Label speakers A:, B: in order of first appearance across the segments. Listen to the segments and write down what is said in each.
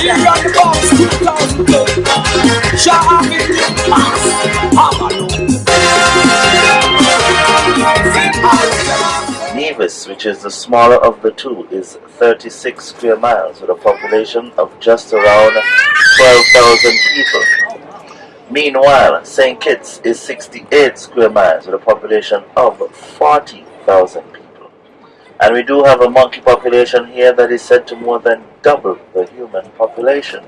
A: hear on the box, 2000 Shah
B: Nevis, which is the smaller of the two, is 36 square miles with a population of just around 12,000 people. Meanwhile, St. Kitts is 68 square miles with a population of 40,000 people. And we do have a monkey population here that is said to more than double the human population.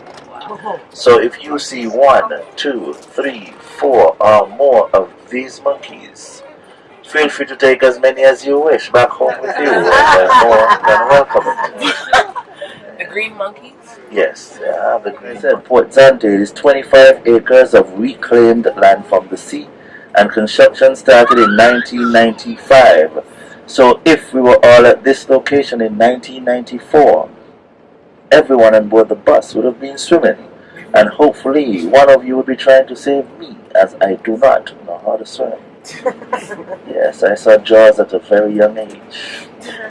B: So if you see one, two, three, four or more of these monkeys, feel free to take as many as you wish back home with you and they're more than welcome.
C: The green monkeys?
B: Yes, yeah, the green said Port Zante is 25 acres of reclaimed land from the sea and construction started in 1995. So if we were all at this location in 1994, everyone on board the bus would have been swimming. And hopefully one of you would be trying to save me as I do not know how to swim. yes, I saw Jaws at a very young age. yes.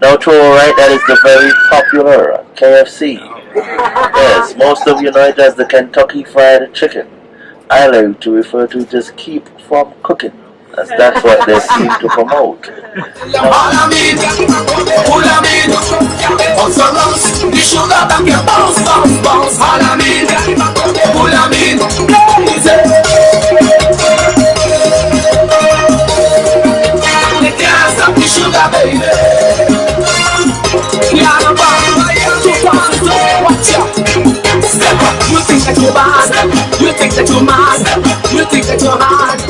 B: Now to our right, that is the very popular KFC. Yes, most of you know it as the Kentucky Fried Chicken. I like to refer to just keep from cooking. As that's what they seem to promote.
A: You think that you're mad, you think that you're hard.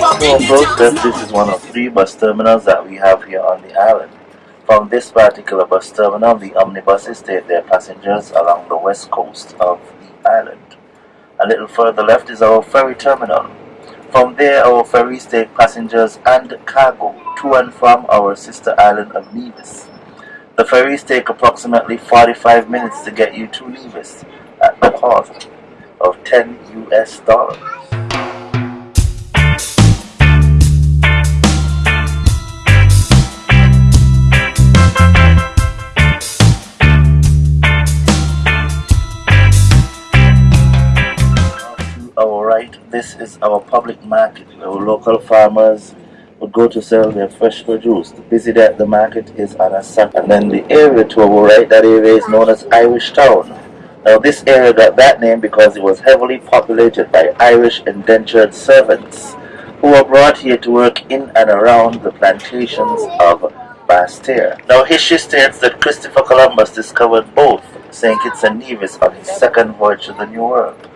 A: Up
B: this, is one of three bus terminals that we have here on the island. From this particular bus terminal, the omnibuses take their passengers along the west coast of the island. A little further left is our ferry terminal. From there, our ferries take passengers and cargo to and from our sister island of Nevis. The ferries take approximately 45 minutes to get you to Nevis at the cost of 10 US dollars. Our right, this is our public market. Our local farmers would go to sell their fresh produce. The busy day at the market is on a Saturday. And then the area to our right, that area is known as Irish Town. Now this area got that name because it was heavily populated by Irish indentured servants who were brought here to work in and around the plantations of Basseterre. Now history states that Christopher Columbus discovered both St. Kitts and Nevis on his second voyage to the New World.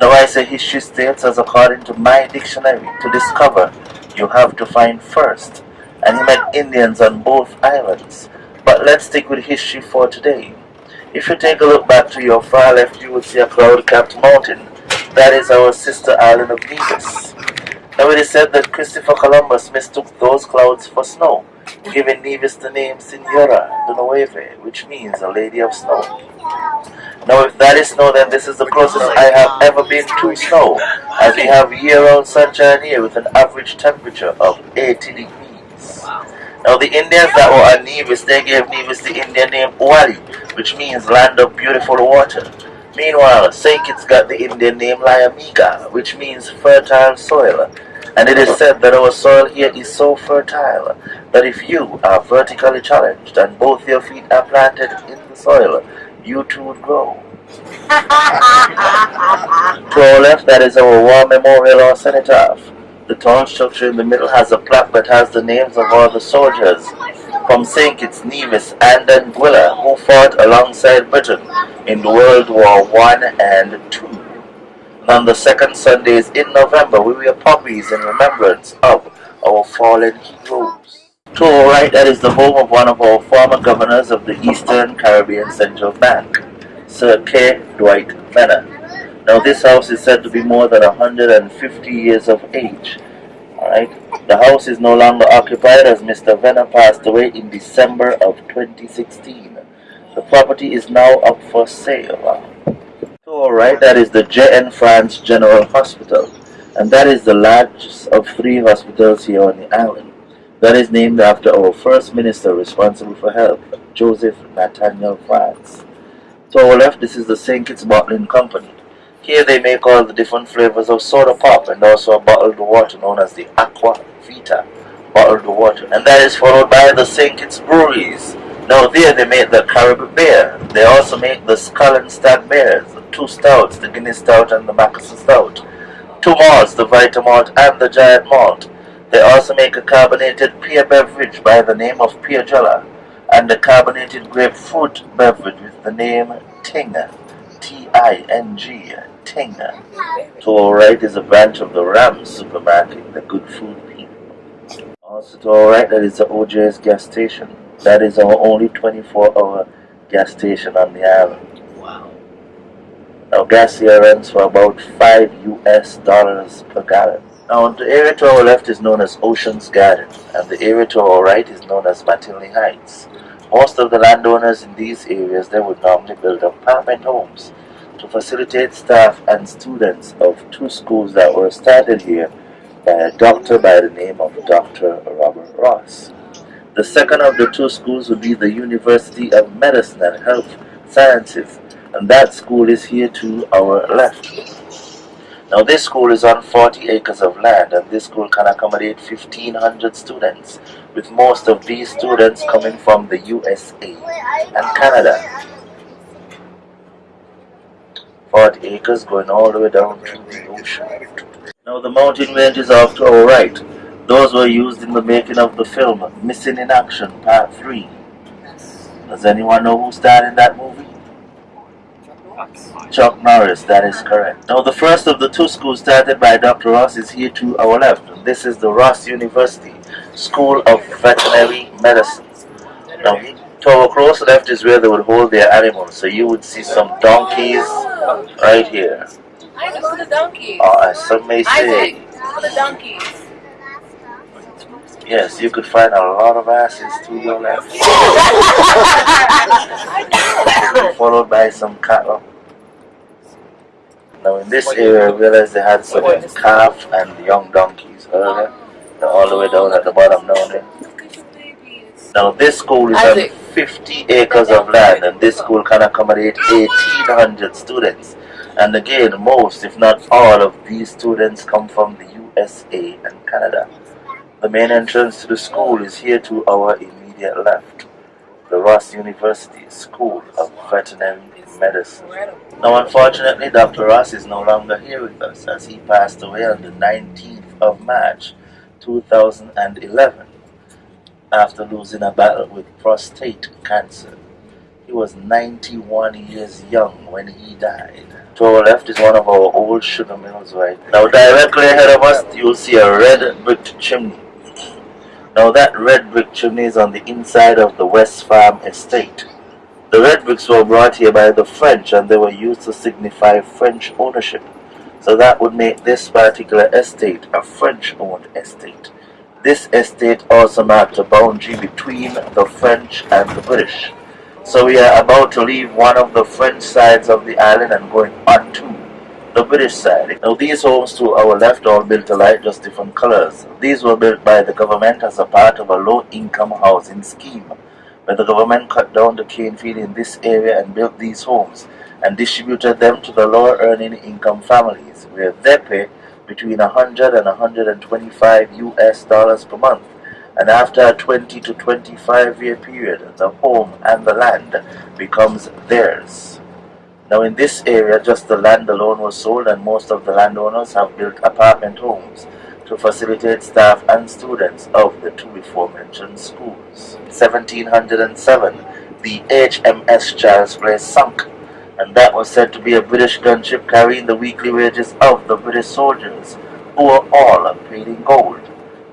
B: Now I say history states as according to my dictionary, to discover you have to find first. And he met Indians on both islands. But let's stick with history for today. If you take a look back to your far left, you will see a cloud-capped mountain. That is our sister island of Nevis. Now it is said that Christopher Columbus mistook those clouds for snow, giving Nevis the name Senora de Nueve, which means a lady of snow. Now if that is snow, then this is the closest I have ever been to snow, as we have year-round sunshine here with an average temperature of 80 degrees. Now the Indians that were on Nevis, they gave Nevis the Indian name Wali, which means land of beautiful water. Meanwhile, St. Kitts got the Indian name Liamuiga, which means fertile soil. And it is said that our soil here is so fertile that if you are vertically challenged and both your feet are planted in the soil, you too would grow. to our left, that is our war memorial or cenotaph. The tall structure in the middle has a plaque that has the names of all the soldiers from St. Kitts, Nevis, and then Anguilla who fought alongside Britain in World War One and Two. And on the second Sundays in November, we wear poppies in remembrance of our fallen heroes. To our right, that is the home of one of our former governors of the Eastern Caribbean Central Bank, Sir K. Dwight Venner. Now this house is said to be more than 150 years of age. Alright, the house is no longer occupied as Mr. Venner passed away in December of 2016. The property is now up for sale. To our right, that is the JN France General Hospital, and that is the largest of three hospitals here on the island. That is named after our first minister responsible for health, Joseph Nathaniel France. To our left, this is the St. Kitts Bottling Company. Here they make all the different flavors of soda pop and also a bottled water known as the Aqua Vita bottled water. And that is followed by the. Kitts Breweries. Now there they make the Caribou beer. They also make the Skol and Stag beers, the two stouts, the Guinness Stout and the Mackeson Stout. Two malts, the Vita Malt and the Giant Malt. They also make a carbonated pear beverage by the name of Pear Jella and a carbonated grapefruit beverage with the name Ting. T-I-N-G. To our right is a branch of the Rams supermarket, the good food people. Also to our right that is the OJ's gas station. That is our only 24 hour gas station on the island.
A: Wow.
B: Now gas here runs for about 5 US dollars per gallon. Now the area to our left is known as Ocean's Garden and the area to our right is known as McTinley Heights. Most of the landowners in these areas they would normally build apartment homes to facilitate staff and students of two schools that were started here by a doctor by the name of Dr. Robert Ross. The second of the two schools would be the University of Medicine and Health Sciences, and that school is here to our left. Now this school is on 40 acres of land and this school can accommodate 1500 students with most of these students coming from the USA and Canada. 40 acres going all the way down to the ocean. Now the mountain ranges off to our right. Those were used in the making of the film Missing in Action Part 3. Does anyone know who starred in that movie? Chuck Norris, that is correct. Now the first of the two schools started by Dr. Ross is here to our left. This is the Ross University School of Veterinary Medicine. Now to our close left is where they would hold their animals. So you would see some donkeys right here.
C: Isaac, for the donkeys.
B: Oh, or as some may say,
C: Isaac, for the donkeys.
B: yes, you could find a lot of asses to your left. Followed by some cattle. Now in this area, I realized they had some calf and young donkeys earlier. They're all the way down at the bottom down there.
C: Look at your babies.
B: Now this school is
C: Isaac.
B: On 50 acres of land and this school can accommodate 1800 students. And again, most if not all of these students come from the USA and Canada. The main entrance to the school is here to our immediate left. The Ross University School of Veterinary Medicine. Now unfortunately Dr. Ross is no longer here with us as he passed away on the 19th of March 2011 after losing a battle with prostate cancer. He was 91 years young when he died. To our left is one of our old sugar mills right now directly ahead of us you'll see a red brick chimney. Now that red brick chimney is on the inside of the West Farm estate. The red bricks were brought here by the French and they were used to signify French ownership. So that would make this particular estate a French-owned estate. This estate also marked a boundary between the French and the British. So we are about to leave one of the French sides of the island and going onto the British side. Now these homes to our left all built alike, just different colors. These were built by the government as a part of a low-income housing scheme, where the government cut down the cane field in this area and built these homes and distributed them to the lower earning income families, where they pay between 100 and 125 US dollars per month. And after a 20 to 25 year period, the home and the land becomes theirs. Now in this area, just the land alone was sold and most of the landowners have built apartment homes to facilitate staff and students of the two before-mentioned schools. 1707, the HMS Charles Place sunk, and that was said to be a British gunship carrying the weekly wages of the British soldiers, who were all paid in gold.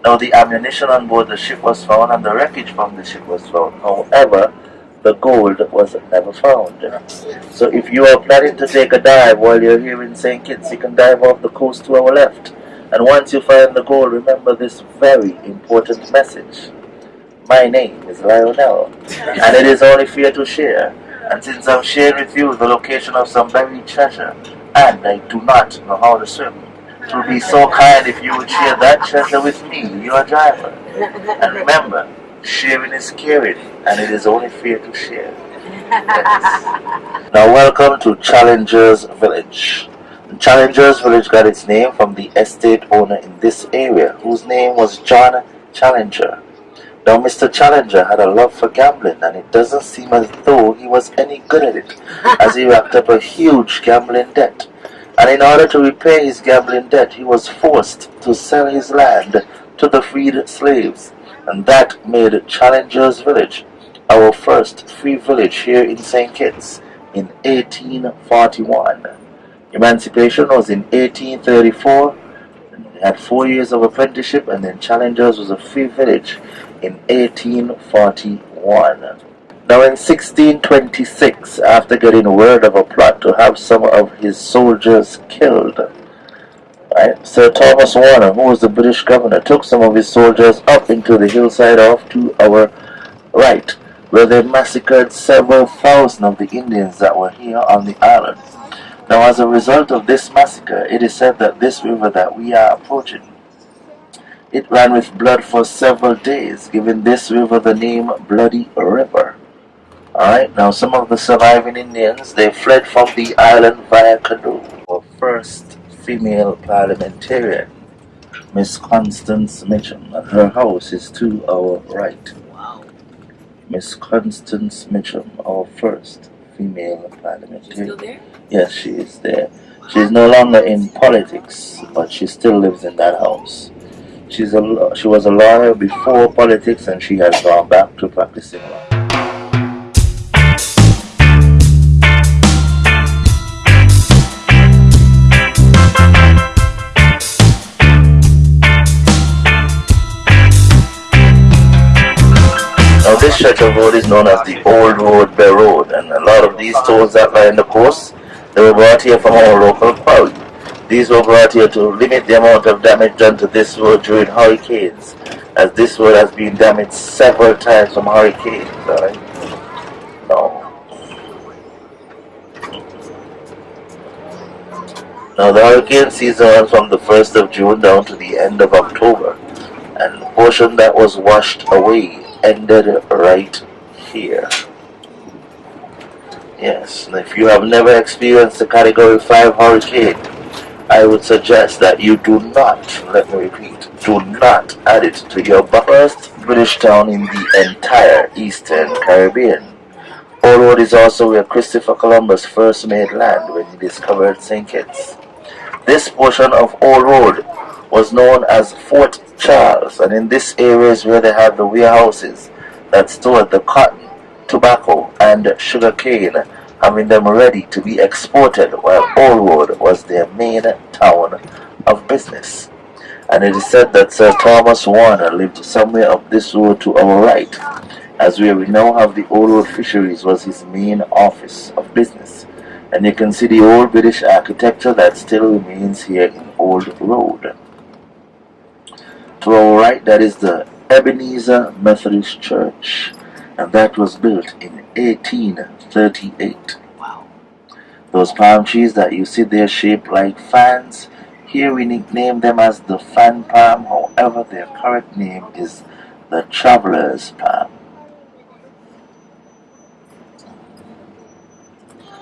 B: Now the ammunition on board the ship was found and the wreckage from the ship was found. However, the gold was never found. So if you are planning to take a dive while you're here in St. Kitts, you can dive off the coast to our left. And once you find the gold, remember this very important message. My name is Lionel, and it is only fair to share. And since I've shared with you the location of some buried treasure, and I do not know how to swim, it would be so kind if you would share that treasure with me, your driver. And remember, sharing is caring, and it is only fair to share. Now, welcome to Challengers Village. Challengers Village got its name from the estate owner in this area, whose name was John Challenger. Now, Mr. Challenger had a love for gambling, and it doesn't seem as though he was any good at it, as he racked up a huge gambling debt. And in order to repay his gambling debt, he was forced to sell his land to the freed slaves, and that made Challengers Village our first free village here in St. Kitts in 1841. Emancipation was in 1834. We had four years of apprenticeship, and then Challengers was a free village in 1841. Now in 1626, after getting word of a plot to have some of his soldiers killed, right, Sir Thomas Warner, who was the British governor, took some of his soldiers up into the hillside off to our right, where they massacred several thousand of the Indians that were here on the island. Now as a result of this massacre, it is said that this river that we are approaching it ran with blood for several days, giving this river the name Bloody River. Alright, now some of the surviving Indians, they fled from the island via canoe. Our first female parliamentarian, Miss Constance Mitcham, and her house is to our right.
A: Wow.
B: Miss Constance Mitcham, our first female
A: She's
B: parliamentarian.
A: still there?
B: Yes, she is there. She's no longer in politics, but she still lives in that house. She's a she was a lawyer before politics, and she has gone back to practicing law. Now this stretch of road is known as the Old Road Bay Road and a lot of these tolls that line the coast, they were brought here from our local quarry. These were brought here to limit the amount of damage done to this road during hurricanes, as this road has been damaged several times from hurricanes. Alright? Now, now the hurricane season runs from the 1st of June down to the end of October, and the portion that was washed away ended right here. Yes, and if you have never experienced a Category 5 hurricane, I would suggest that you do not, let me repeat, do not add it to your first British town in the entire Eastern Caribbean. Old Road is also where Christopher Columbus first made land when he discovered St. Kitts. This portion of Old Road was known as Fort Charles, and in this area is where they had the warehouses that stored the cotton, tobacco, and sugar cane, having them ready to be exported, while Old Road was their main town of business. And it is said that Sir Thomas Warner lived somewhere up this road to our right, as where we now have the Old Road Fisheries was his main office of business. And you can see the old British architecture that still remains here in Old Road. To our right, that is the Ebenezer Methodist Church, and that was built in 1838.
A: Wow.
B: Those palm trees that you see there shaped like fans, here we nickname them as the fan palm, however, their correct name is the traveler's palm.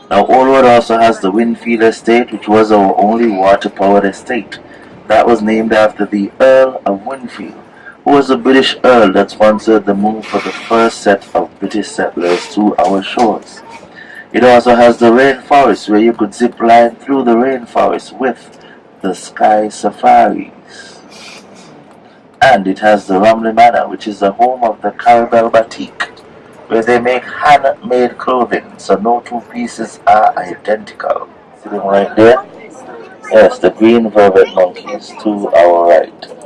B: Now, Old Road also has the Wingfield Estate, which was our only water powered estate. That was named after the Earl of Wingfield, who was a British Earl that sponsored the move for the first set of British settlers to our shores. It also has the rainforest where you could zip line through the rainforest with the Sky Safaris. And it has the Romney Manor, which is the home of the Caribelle Batik, where they make handmade clothing, so no two pieces are identical. See them right there? Yes, the green velvet monkeys to our right.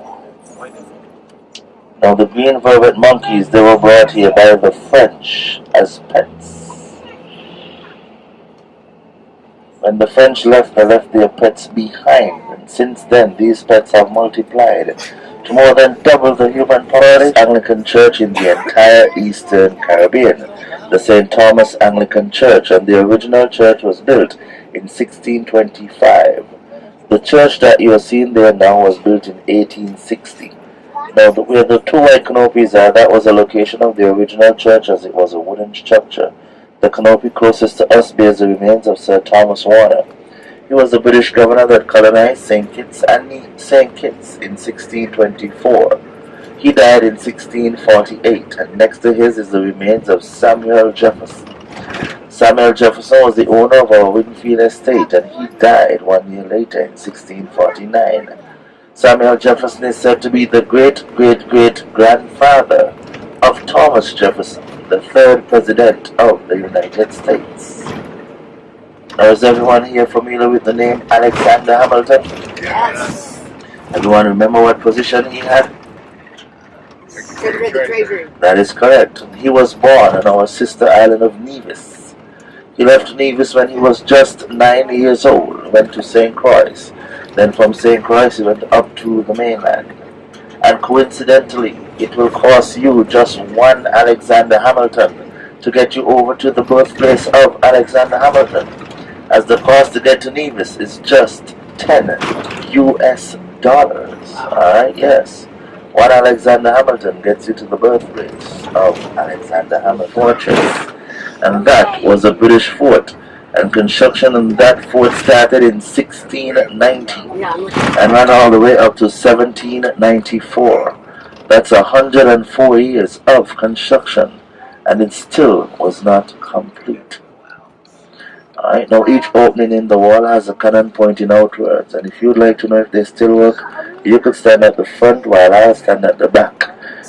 B: Now the green velvet monkeys, they were brought here by the French as pets. When the French left, they left their pets behind, and since then these pets have multiplied to more than double the human population. Anglican Church in the entire Eastern Caribbean, the St. Thomas Anglican Church, and the original church was built in 1625. The church that you are seeing there now was built in 1860. Now, the, where the two white canopies are, that was the location of the original church as it was a wooden structure. The canopy closest to us bears the remains of Sir Thomas Warner. He was the British governor that colonized St. Kitts and St. Kitts in 1624. He died in 1648, and next to his is the remains of Samuel Jefferson. Samuel Jefferson was the owner of our Wingfield estate, and he died one year later in 1649. Samuel Jefferson is said to be the great-great-great-grandfather of Thomas Jefferson, the third president of the United States. Now, is everyone here familiar with the name Alexander Hamilton?
D: Yes.
B: Everyone remember what position he had?
D: Secretary of the Treasury.
B: That is correct. He was born on our sister island of Nevis. He left Nevis when he was just nine years old, went to St. Croix. Then from St. Croix he went up to the mainland. And coincidentally, it will cost you just one Alexander Hamilton to get you over to the birthplace of Alexander Hamilton, as the cost to get to Nevis is just 10 US dollars. Alright, yes. One Alexander Hamilton gets you to the birthplace of Alexander Hamilton Fortress. And that was a British fort. And construction on that fort started in 1690
D: Yeah, I'm looking.
B: and ran all the way up to 1794. That's 104 years of construction, and it still was not complete. Alright, now each opening in the wall has a cannon pointing outwards, and if you'd like to know if they still work, you could stand at the front while I stand at the back.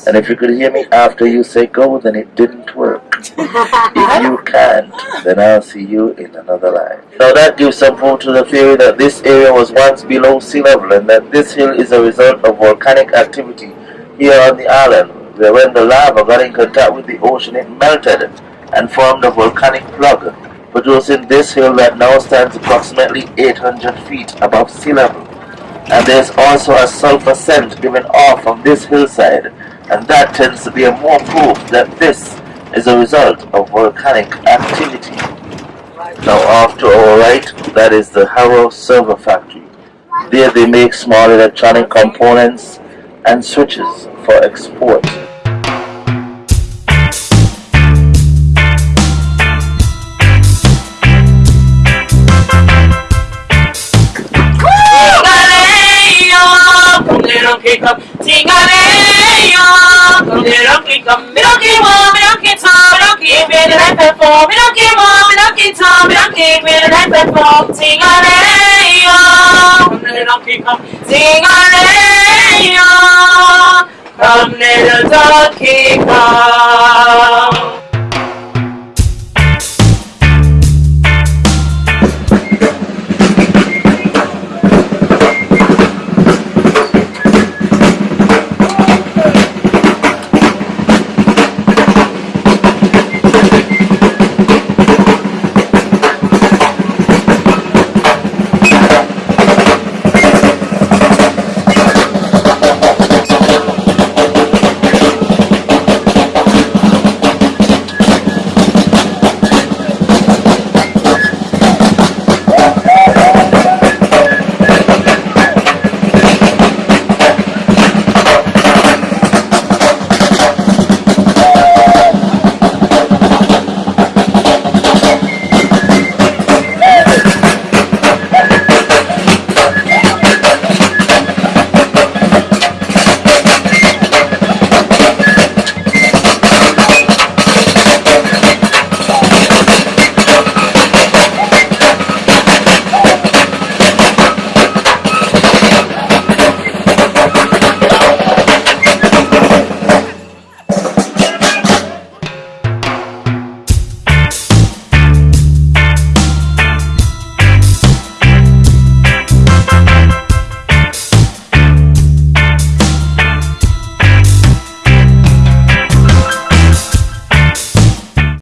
B: And if you could hear me after you say go, then it didn't work. If you can't, then I'll see you in another life. Now that gives proof to the theory that this area was once below sea level and that this hill is a result of volcanic activity here on the island, where when the lava got in contact with the ocean it melted and formed a volcanic plug, producing this hill that now stands approximately 800 feet above sea level. And there's also a sulfur scent given off from this hillside, and that tends to be a more proof that this is a result of volcanic activity. Now off to our right, that is the Harrow Server Factory. There they make small electronic components and switches for export.
C: From little Donkey Kong.